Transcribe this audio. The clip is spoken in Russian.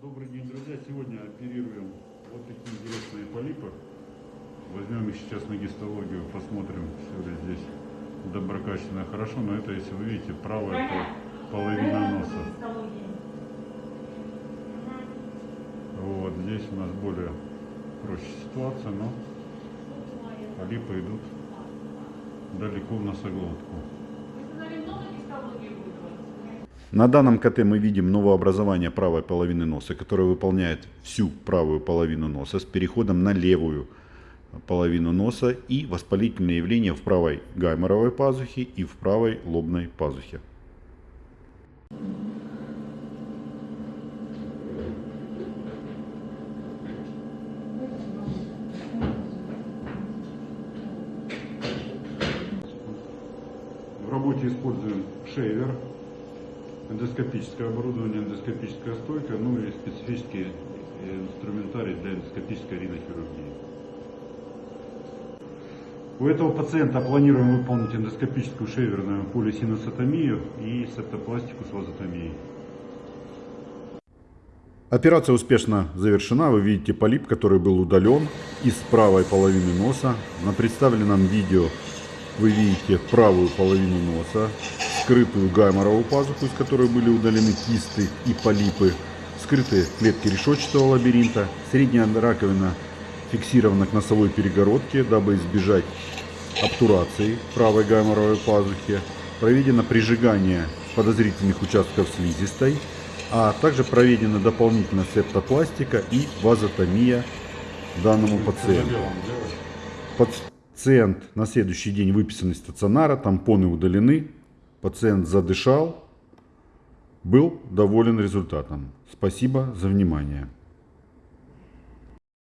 Добрый день, друзья. Сегодня оперируем вот такие интересные полипы. Возьмем их сейчас на гистологию, посмотрим, все ли здесь доброкачественно хорошо. Но это, если вы видите, правая пол- половина носа. Вот здесь у нас более проще ситуация, но полипы идут далеко в носоглотку. На данном КТ мы видим новообразование правой половины носа, которое выполняет всю правую половину носа с переходом на левую половину носа и воспалительные явления в правой гайморовой пазухе и в правой лобной пазухе. В работе используем шейвер, эндоскопическое оборудование, эндоскопическая стойка, ну и специфический э, инструментарий для эндоскопической ринохирургии. У этого пациента планируем выполнить эндоскопическую шейверную полисинусотомию и септопластику с вазотомией. Операция успешно завершена. Вы видите полип, который был удален из правой половины носа. На представленном видео вы видите правую половину носа, скрытую гайморовую пазуху, из которой были удалены кисты и полипы, скрытые клетки решетчатого лабиринта, средняя раковина фиксирована к носовой перегородке, дабы избежать обтурации правой гайморовой пазухи, проведено прижигание подозрительных участков слизистой, а также проведена дополнительно септопластика и вазотомия данному пациенту. Пациент на следующий день выписан из стационара, тампоны удалены, пациент задышал, был доволен результатом. Спасибо за внимание.